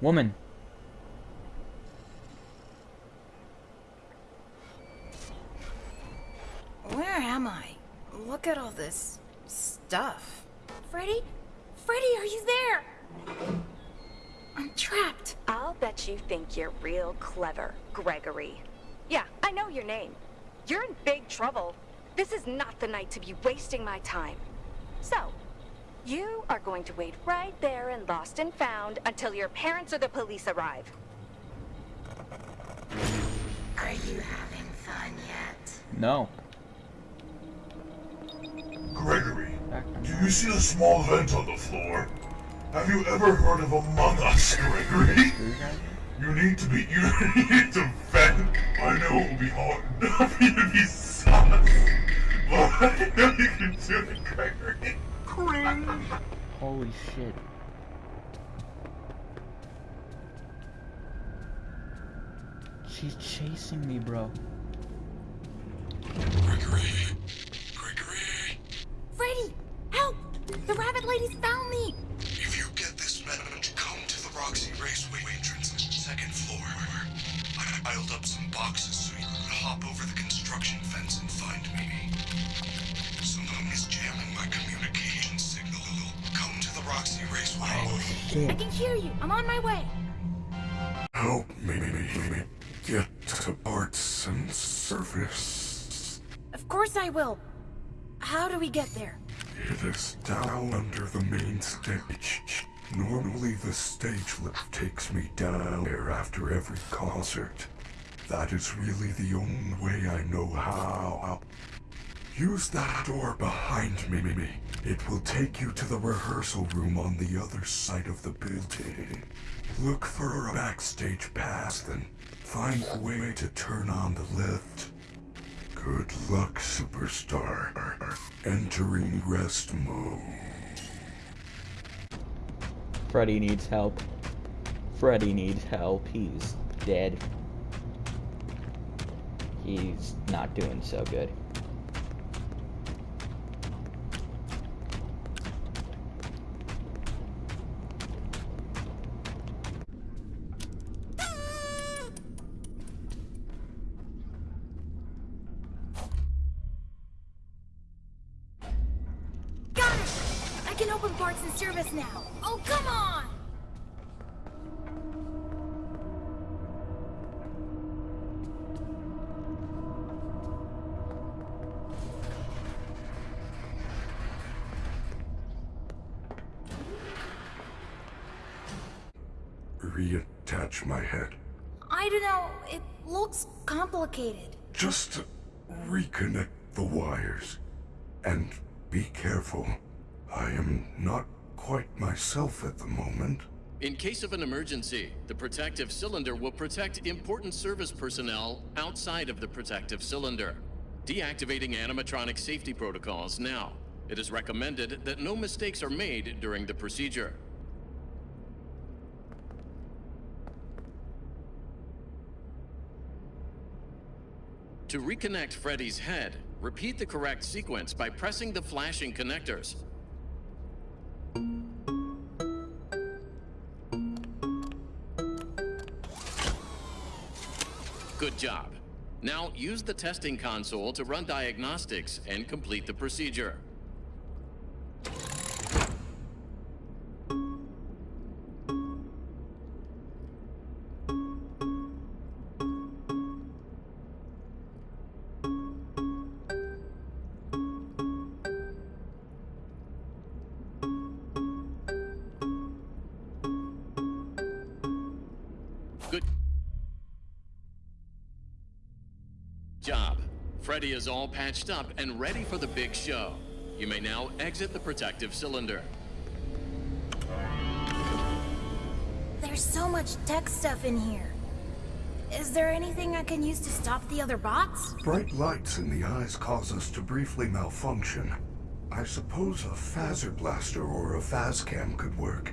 Woman. Where am I? Look at all this stuff. Freddy? Freddy, are you there? I'm trapped. I'll bet you think you're real clever, Gregory. Yeah, I know your name. You're in big trouble. This is not the night to be wasting my time. So, you are going to wait right there in Lost and Found until your parents or the police arrive. Are you having fun yet? No. Gregory, do you see the small vent on the floor? Have you ever heard of Among Us, Gregory? You need to be, you need to vent. I know it will be hard enough for you to be sus, but I know you can do it, Gregory. Cringe. Holy shit. She's chasing me, bro. Gregory. Gregory. Freddy! Help! The rabbit lady's found me! If you get this message, come to the Roxy Raceway entrance, second floor. I piled up some boxes so you could hop over the construction fence and find me. Someone is jamming my communication Roxy Raceway. Oh I can hear you. I'm on my way. Help me me, me, get to parts and service. Of course I will. How do we get there? It is down under the main stage. Normally the stage lift takes me down there after every concert. That is really the only way I know how. Use that door behind me, me, me. It will take you to the rehearsal room on the other side of the building. Look for a backstage pass, then find a way to turn on the lift. Good luck, superstar. Entering rest mode. Freddy needs help. Freddy needs help. He's dead. He's not doing so good. Can open parts and service now. Oh, come on! Reattach my head. I don't know. It looks complicated. Just reconnect the wires. And be careful. I am not quite myself at the moment. In case of an emergency, the protective cylinder will protect important service personnel outside of the protective cylinder. Deactivating animatronic safety protocols now. It is recommended that no mistakes are made during the procedure. To reconnect Freddy's head, repeat the correct sequence by pressing the flashing connectors. Good job. Now use the testing console to run diagnostics and complete the procedure. Freddy is all patched up and ready for the big show. You may now exit the protective cylinder. There's so much tech stuff in here. Is there anything I can use to stop the other bots? Bright lights in the eyes cause us to briefly malfunction. I suppose a Fazerblaster or a Faz-Cam could work.